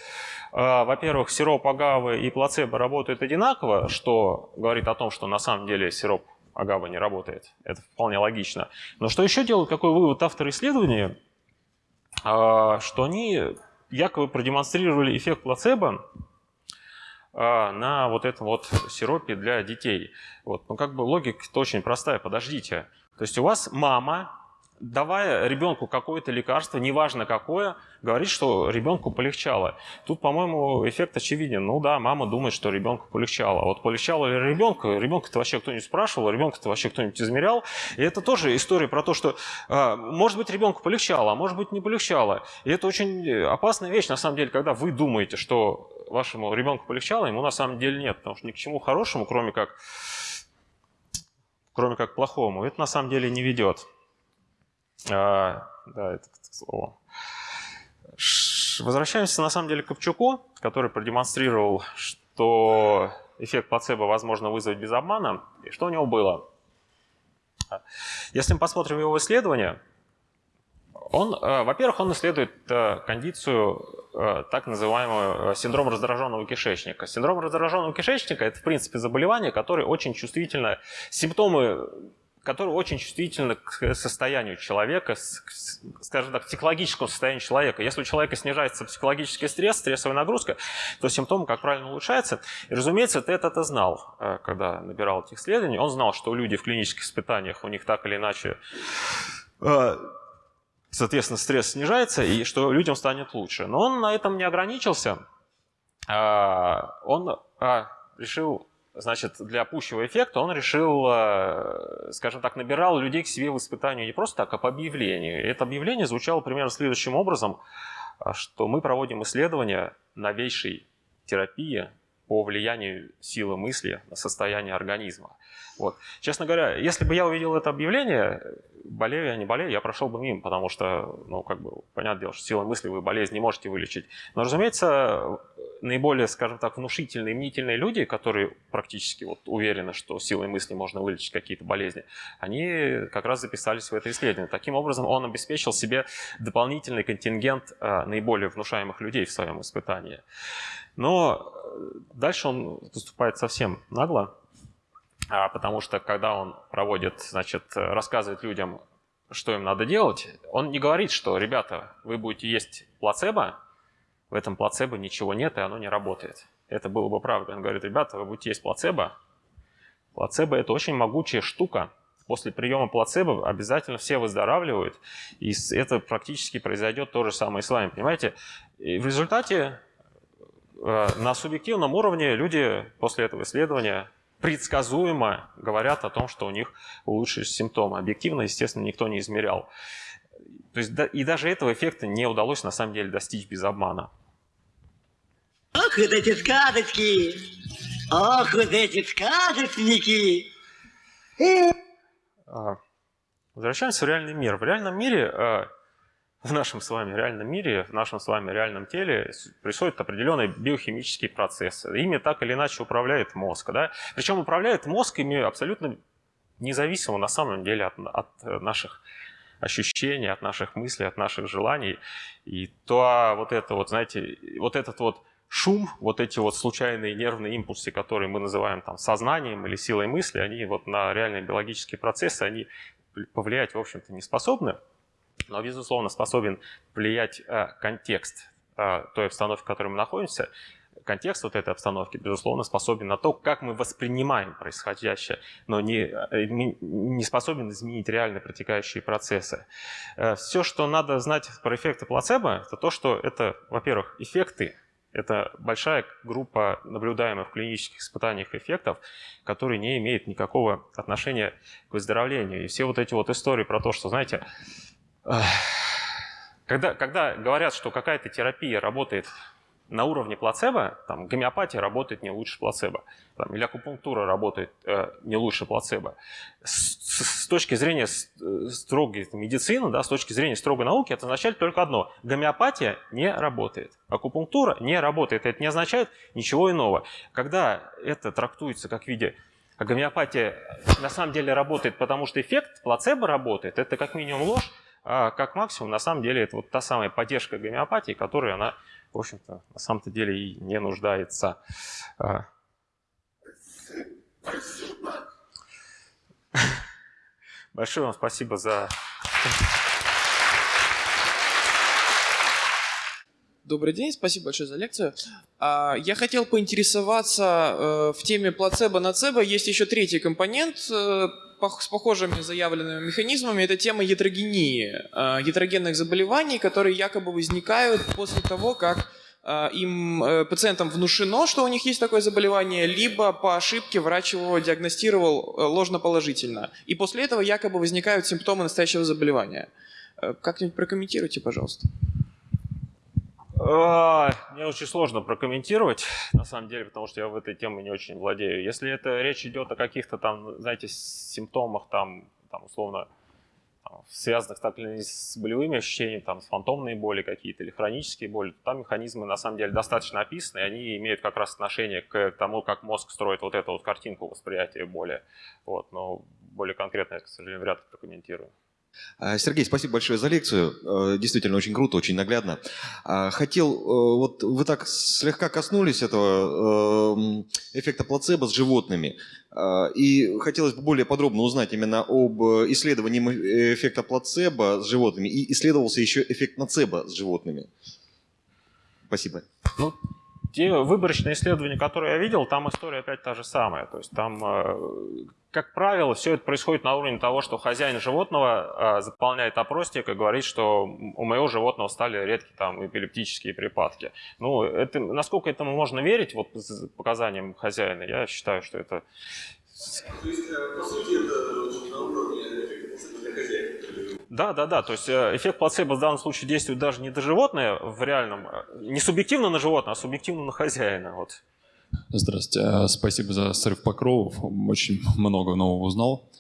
э, во-первых, сироп агавы и плацебо работают одинаково, что говорит о том, что на самом деле сироп агавы не работает. Это вполне логично. Но что еще делают, какой вывод авторы исследования? Э, что они якобы продемонстрировали эффект плацебо на вот этом вот сиропе для детей. Вот. Ну, как бы логика-то очень простая. Подождите. То есть у вас мама, давая ребенку какое-то лекарство, неважно какое, говорит, что ребенку полегчало. Тут, по-моему, эффект очевиден. Ну да, мама думает, что ребенку полегчало. Вот полегчало ли ребенку? Ребенка-то вообще кто-нибудь спрашивал, ребенка-то вообще кто-нибудь измерял. И это тоже история про то, что, а, может быть, ребенку полегчало, а может быть, не полегчало. И это очень опасная вещь, на самом деле, когда вы думаете, что вашему ребенку полегчало, ему на самом деле нет, потому что ни к чему хорошему, кроме как, кроме как плохому, это на самом деле не ведет. А, да, это к слову. Возвращаемся на самом деле к Ковчуку, который продемонстрировал, что эффект плацебо возможно вызвать без обмана. И что у него было? Если мы посмотрим его исследование, он, э, во-первых, он исследует э, кондицию, э, так называемую синдром раздраженного кишечника. Синдром раздраженного кишечника – это, в принципе, заболевание, которое очень чувствительно, симптомы которое очень чувствительно к состоянию человека, скажем так, к психологическому состоянию человека. Если у человека снижается психологический стресс, стрессовая нагрузка, то симптомы, как правильно, улучшаются. И, разумеется, ты это знал, когда набирал этих исследований. Он знал, что люди в клинических испытаниях, у них так или иначе соответственно, стресс снижается, и что людям станет лучше. Но он на этом не ограничился. А, он а, решил, значит, для пущего эффекта, он решил, а, скажем так, набирал людей к себе в испытанию не просто так, а по объявлению. И это объявление звучало примерно следующим образом, что мы проводим исследования новейшей терапии по влиянию силы мысли на состояние организма. Вот. Честно говоря, если бы я увидел это объявление, болею я, не болею, я прошел бы мимо, потому что, ну, как бы, понятное дело, что силой мысли вы болезнь не можете вылечить. Но, разумеется, наиболее, скажем так, внушительные, мнительные люди, которые практически вот уверены, что силой мысли можно вылечить какие-то болезни, они как раз записались в это исследование. Таким образом, он обеспечил себе дополнительный контингент а, наиболее внушаемых людей в своем испытании. Но э, дальше он поступает совсем нагло. А, потому что когда он проводит, значит, рассказывает людям, что им надо делать, он не говорит, что, ребята, вы будете есть плацебо, в этом плацебо ничего нет, и оно не работает. Это было бы правда. Он говорит, ребята, вы будете есть плацебо. Плацебо – это очень могучая штука. После приема плацебо обязательно все выздоравливают, и это практически произойдет то же самое и с вами, понимаете? И в результате э, на субъективном уровне люди после этого исследования предсказуемо говорят о том, что у них улучшились симптомы. Объективно, естественно, никто не измерял. То есть, да, и даже этого эффекта не удалось на самом деле достичь без обмана. Ох, вот эти сказочки! Ох, вот эти сказочники! А, возвращаемся в реальный мир. В реальном мире а, в нашем с вами реальном мире, в нашем с вами реальном теле происходят определенные биохимические процессы. Ими так или иначе управляет мозг. Да? Причем управляет мозг ими абсолютно независимо на самом деле от, от наших ощущений, от наших мыслей, от наших желаний. И то вот это вот, знаете, вот этот вот шум, вот эти вот случайные нервные импульсы, которые мы называем там сознанием или силой мысли, они вот на реальные биологические процессы, они повлиять, в общем-то, не способны но, безусловно, способен влиять э, контекст э, той обстановки, в которой мы находимся, контекст вот этой обстановки, безусловно, способен на то, как мы воспринимаем происходящее, но не, э, не способен изменить реально протекающие процессы. Все, что надо знать про эффекты плацебо, это то, что это, во-первых, эффекты, это большая группа наблюдаемых в клинических испытаниях эффектов, которые не имеют никакого отношения к выздоровлению. И все вот эти вот истории про то, что, знаете, когда, когда говорят, что какая-то терапия работает на уровне плацебо, там, гомеопатия работает не лучше плацебо, там, или акупунктура работает э, не лучше плацебо. С, с, с точки зрения э, строгой медицины, да, с точки зрения строгой науки, это означает только одно. Гомеопатия не работает. Акупунктура не работает. Это не означает ничего иного. Когда это трактуется как в виде а гомеопатия на самом деле работает, потому что эффект плацебо работает, это как минимум ложь, а как максимум на самом деле это вот та самая поддержка гомеопатии, которая она в общем-то, на самом-то деле и не нуждается. А. Большое вам спасибо за... Добрый день, спасибо большое за лекцию. А, я хотел поинтересоваться э, в теме плацебо-нацебо. Есть еще третий компонент э, с похожими заявленными механизмами. Это тема ятрогении, э, ятрогенных заболеваний, которые якобы возникают после того, как им пациентам внушено, что у них есть такое заболевание, либо по ошибке врач его диагностировал ложноположительно. И после этого якобы возникают симптомы настоящего заболевания. Как-нибудь прокомментируйте, пожалуйста. Мне очень сложно прокомментировать, на самом деле, потому что я в этой теме не очень владею. Если это речь идет о каких-то там, знаете, симптомах, там, там условно, там, связанных так или с болевыми ощущениями, там, с фантомные боли какие-то или хронические боли, то там механизмы на самом деле достаточно описаны, и они имеют как раз отношение к тому, как мозг строит вот эту вот картинку восприятия боли. Вот, но более конкретно я, к сожалению, вряд ли прокомментирую. А, Сергей, спасибо большое за лекцию. Э, действительно очень круто, очень наглядно. А, хотел, э, вот вы так слегка коснулись этого эм, эффекта плацебо с животными. А, и хотелось бы более подробно узнать именно об исследовании эффекта плацебо с животными. И исследовался еще эффект нацебо с животными. Спасибо. Ну, те выборочные исследования, которые я видел, там история опять та же самая. То есть там э, как правило, все это происходит на уровне того, что хозяин животного э, заполняет опросник и говорит, что у моего животного стали редкие там эпилептические припадки. Ну, это, насколько этому можно верить, вот показаниям хозяина, я считаю, что это... То есть, э, по сути, это на уровне для хозяина? Да, да, да. То есть э, эффект плацебо в данном случае действует даже не до животное в реальном, э, не субъективно на животное, а субъективно на хозяина. Вот. Здравствуйте. А, спасибо за срыв покровов. Очень много нового узнал.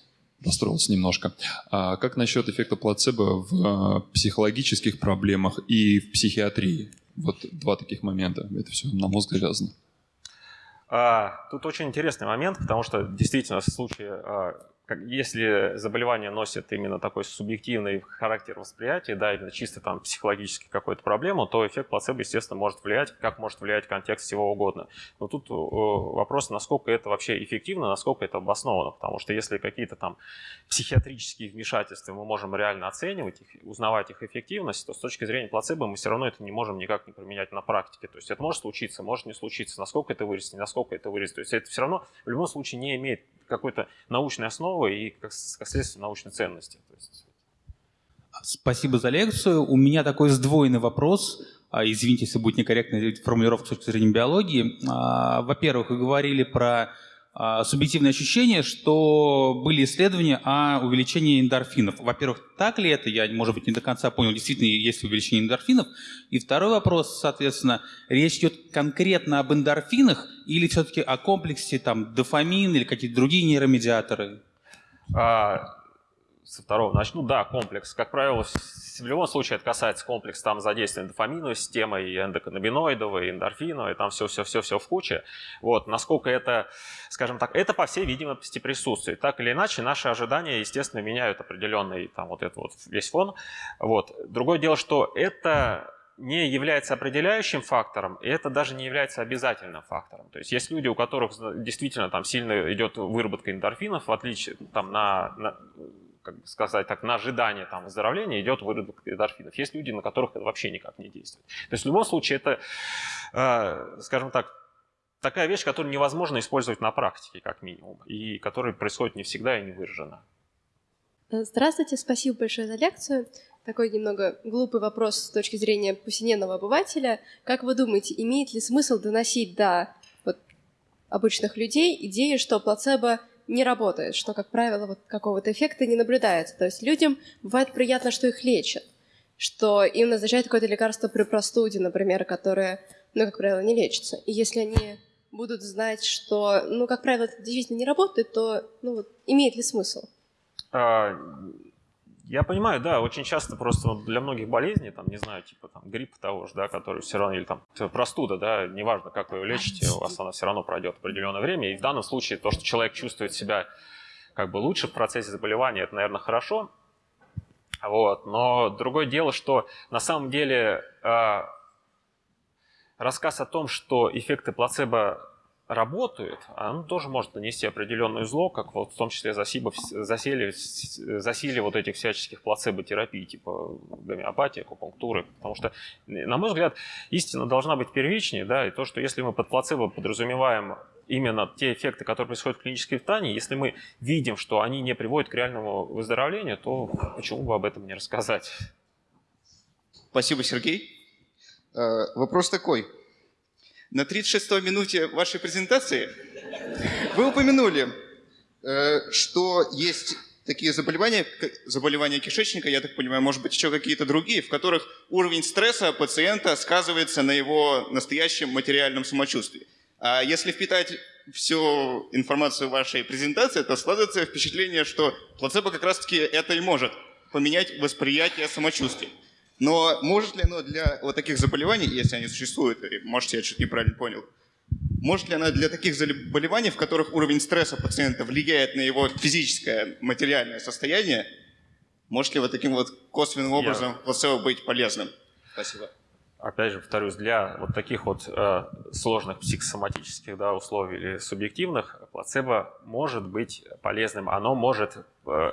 Расстроился немножко. А как насчет эффекта плацебо в психологических проблемах и в психиатрии? Вот два таких момента. Это все на мозг завязано. А, тут очень интересный момент, потому что действительно в случае а, если заболевание носит именно такой субъективный характер восприятия, да, именно чисто там психологически какую-то проблему, то эффект плацебо, естественно, может влиять, как может влиять контекст всего угодно. Но тут э, вопрос, насколько это вообще эффективно, насколько это обосновано, потому что если какие-то там психиатрические вмешательства мы можем реально оценивать, их, узнавать их эффективность, то с точки зрения плацебо мы все равно это не можем никак не применять на практике. То есть это может случиться, может не случиться, насколько это вырастет, насколько это вырастет. То есть это все равно в любом случае не имеет какой-то научной основы и, как, как следствие, научной ценности. Есть... Спасибо за лекцию. У меня такой сдвоенный вопрос. А, извините, если будет некорректная формулировка с точки зрения биологии. А, во-первых, вы говорили про а, субъективное ощущение, что были исследования о увеличении эндорфинов. Во-первых, так ли это? Я, может быть, не до конца понял, действительно есть увеличение эндорфинов. И второй вопрос, соответственно, речь идет конкретно об эндорфинах или все-таки о комплексе там, дофамин или какие-то другие нейромедиаторы? А, со второго начну. Да, комплекс. Как правило, в любом случае это касается комплекса там задействия дофаминовой системы, и эндоканнабиноидовой, и эндорфиновой, там все-все-все-все в куче. Вот, насколько это, скажем так, это по всей видимости присутствует. Так или иначе, наши ожидания, естественно, меняют определенный там вот этот вот весь фон. Вот. Другое дело, что это не является определяющим фактором, и это даже не является обязательным фактором. То есть есть люди, у которых действительно там сильно идет выработка эндорфинов, в отличие там на, на как бы сказать так, на ожидание там, выздоровления идет выработка эндорфинов. Есть люди, на которых это вообще никак не действует. То есть в любом случае это, э, скажем так, такая вещь, которую невозможно использовать на практике, как минимум, и которая происходит не всегда и не выражена. Здравствуйте, спасибо большое за лекцию. Такой немного глупый вопрос с точки зрения повседневного обывателя. Как вы думаете, имеет ли смысл доносить до вот, обычных людей идею, что плацебо не работает, что, как правило, вот какого-то эффекта не наблюдается. То есть людям бывает приятно, что их лечат, что им назначают какое-то лекарство при простуде, например, которое но, как правило, не лечатся. И если они будут знать, что, ну, как правило, это действительно не работает, то, ну, вот, имеет ли смысл? А, я понимаю, да, очень часто просто для многих болезней, там, не знаю, типа там грипп того же, да, который все равно, или там простуда, да, неважно, как вы ее лечите, у вас она все равно пройдет определенное время. И в данном случае то, что человек чувствует себя как бы лучше в процессе заболевания, это, наверное, хорошо. Вот. Но другое дело, что на самом деле э, рассказ о том, что эффекты плацебо работают, он тоже может нанести определенную зло, как вот в том числе засилие, засилие, засилие вот этих всяческих плацебо-терапий, типа гомеопатии, акупунктуры. Потому что, на мой взгляд, истина должна быть первичнее, да, и то, что если мы под плацебо подразумеваем именно те эффекты, которые происходят в клинической питании, если мы видим, что они не приводят к реальному выздоровлению, то почему бы об этом не рассказать? Спасибо, Сергей. Э, вопрос такой. На 36-й минуте вашей презентации вы упомянули, э, что есть такие заболевания, заболевания кишечника, я так понимаю, может быть, еще какие-то другие, в которых уровень стресса пациента сказывается на его настоящем материальном самочувствии. А если впитать всю информацию вашей презентации, то складывается впечатление, что плацебо как раз-таки это и может поменять восприятие самочувствия. Но может ли оно для вот таких заболеваний, если они существуют, может, я что-то неправильно понял, может ли она для таких заболеваний, в которых уровень стресса пациента влияет на его физическое, материальное состояние, может ли вот таким вот косвенным образом я... плацебо быть полезным? Спасибо опять же, повторюсь, для вот таких вот э, сложных психосоматических да, условий или субъективных плацебо может быть полезным. Оно может, э,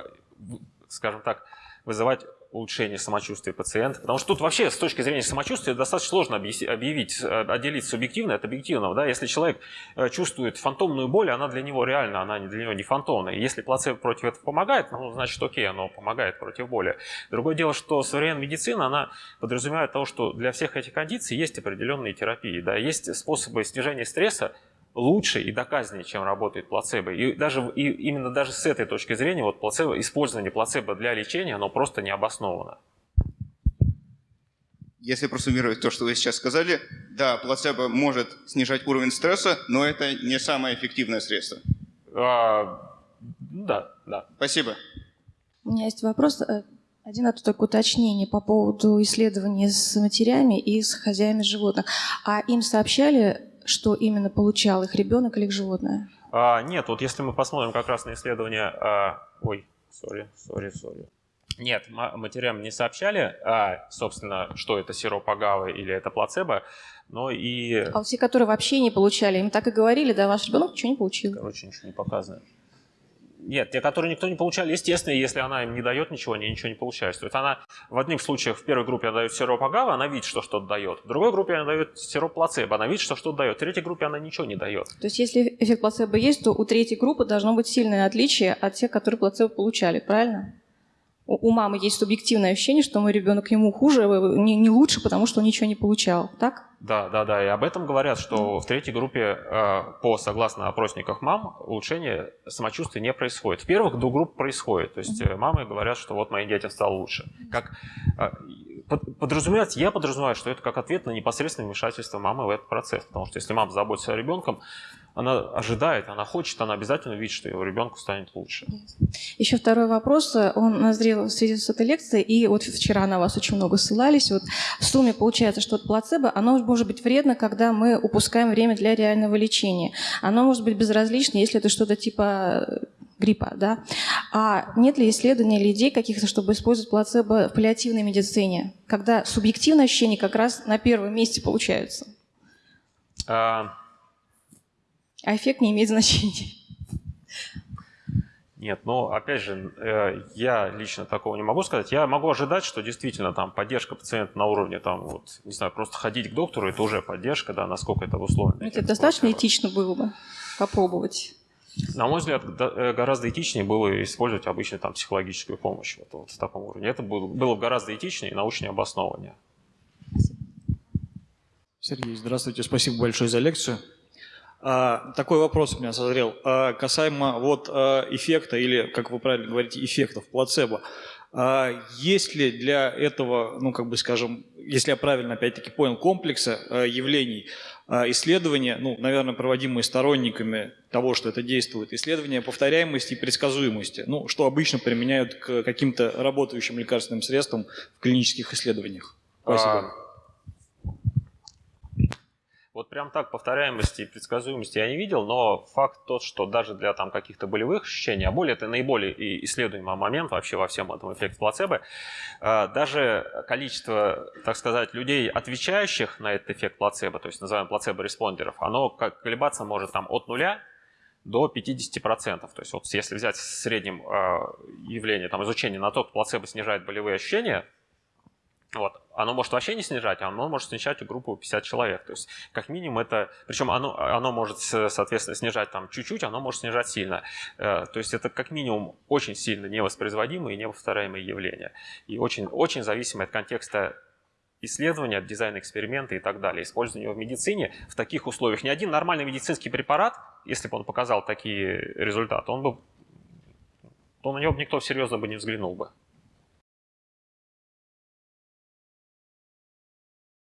скажем так, вызывать улучшение самочувствия пациента. Потому что тут вообще с точки зрения самочувствия достаточно сложно объявить, э, отделить субъективное от объективного. Да? Если человек э, чувствует фантомную боль, она для него реальна, она для него не фантомная. если плацебо против этого помогает, ну, значит, окей, оно помогает против боли. Другое дело, что современная медицина, она подразумевает того, что для всех этих кондиций есть определенные терапии. Да? Есть способы снижения стресса, лучше и доказаннее, чем работает плацебо. И, даже, и именно даже с этой точки зрения вот плацебо, использование плацебо для лечения, оно просто не обосновано. Если просуммировать то, что вы сейчас сказали, да, плацебо может снижать уровень стресса, но это не самое эффективное средство. А, да, да. Спасибо. У меня есть вопрос. Э, один это только уточнение по поводу исследований с матерями и с хозяями животных. А им сообщали что именно получал их ребенок или их животное? А, нет, вот если мы посмотрим как раз на исследование... А, ой, сори, сори, сори. Нет, матерям не сообщали, а, собственно, что это сироп агавы или это плацебо, но и... А вот те, которые вообще не получали, им так и говорили, да, ваш ребенок ничего не получил? Короче, ничего не показывает. Нет, те, которые никто не получал, естественно, если она им не дает ничего, они ничего не получают. То есть она в одних случаях в первой группе она дает сироп агава, она видит, что что-то дает. В другой группе она дает сироп плацебо, она видит, что что-то дает. В третьей группе она ничего не дает. То есть если эффект плацебо есть, то у третьей группы должно быть сильное отличие от тех, которые плацебо получали, правильно? У, мамы есть субъективное ощущение, что мой ребенок ему хуже, э, не, не лучше, потому что он ничего не получал, так? Да, да, да. И об этом говорят, что в третьей группе, э, по согласно опросниках мам, улучшение самочувствия не происходит. В первых двух групп происходит. То есть э, мамы говорят, что вот моим детям стало лучше. Как подразумевается, я подразумеваю, что это как ответ на непосредственное вмешательство мамы в этот процесс. Потому что если мама заботится о ребенком, она ожидает, она хочет, она обязательно видит, что его ребенку станет лучше. Еще второй вопрос. Он назрел в связи с этой лекцией, и вот вчера на вас очень много ссылались. Вот в сумме получается, что плацебо, оно может быть вредно, когда мы упускаем время для реального лечения. Оно может быть безразлично, если это что-то типа э, гриппа, да? А нет ли исследований или идей каких-то, чтобы использовать плацебо в паллиативной медицине, когда субъективные ощущения как раз на первом месте получаются? А, а эффект не имеет значения. Нет, но опять же, э, я лично такого не могу сказать. Я могу ожидать, что действительно там поддержка пациента на уровне, там, вот, не знаю, просто ходить к доктору, это уже поддержка, да, насколько это условно. Это достаточно этично было бы попробовать. На мой взгляд, э, гораздо этичнее было использовать обычно там психологическую помощь вот, вот в таком уровне. Это было, было гораздо этичнее и научнее обоснованнее. Сергей, здравствуйте, спасибо большое за лекцию. А, такой вопрос у меня созрел. А, касаемо вот а, эффекта, или, как вы правильно говорите, эффектов плацебо. Есть ли для этого, ну, как бы скажем, если я правильно, опять-таки, понял, комплекса явлений, исследования, ну, наверное, проводимые сторонниками того, что это действует, исследования повторяемости и предсказуемости, ну, что обычно применяют к каким-то работающим лекарственным средствам в клинических исследованиях? Спасибо. Вот прям так повторяемости и предсказуемости я не видел, но факт тот, что даже для там каких-то болевых ощущений, а боль это наиболее исследуемый момент вообще во всем этом эффекте плацебо, а, даже количество, так сказать, людей, отвечающих на этот эффект плацебо, то есть называемый плацебо-респондеров, оно колебаться может там от нуля до 50%. То есть вот если взять в среднем а, явление, там, изучение на то, что плацебо снижает болевые ощущения, вот. Оно может вообще не снижать, оно может снижать группу 50 человек. То есть, как минимум, это... Причем оно, оно может, соответственно, снижать там чуть-чуть, оно может снижать сильно. Э, то есть, это как минимум очень сильно невоспроизводимые и неповторяемые явления. И очень, очень зависимое от контекста исследования, от дизайна эксперимента и так далее. Использование его в медицине в таких условиях. Ни один нормальный медицинский препарат, если бы он показал такие результаты, он бы, то на него бы никто серьезно бы не взглянул бы.